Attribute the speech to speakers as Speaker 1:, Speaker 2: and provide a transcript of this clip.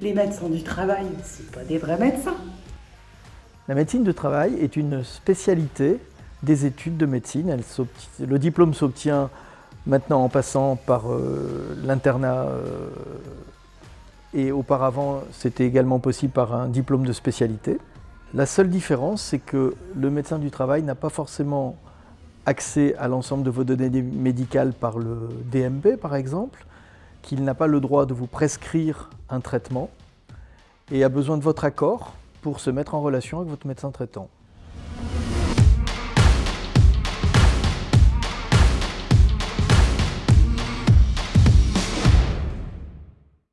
Speaker 1: les médecins du travail, c'est pas des vrais médecins.
Speaker 2: La médecine du travail est une spécialité des études de médecine. le diplôme s'obtient maintenant en passant par euh, l'internat euh, et auparavant c'était également possible par un diplôme de spécialité. La seule différence c'est que le médecin du travail n'a pas forcément accès à l'ensemble de vos données médicales par le DMP par exemple, qu'il n'a pas le droit de vous prescrire un traitement et a besoin de votre accord pour se mettre en relation avec votre médecin traitant.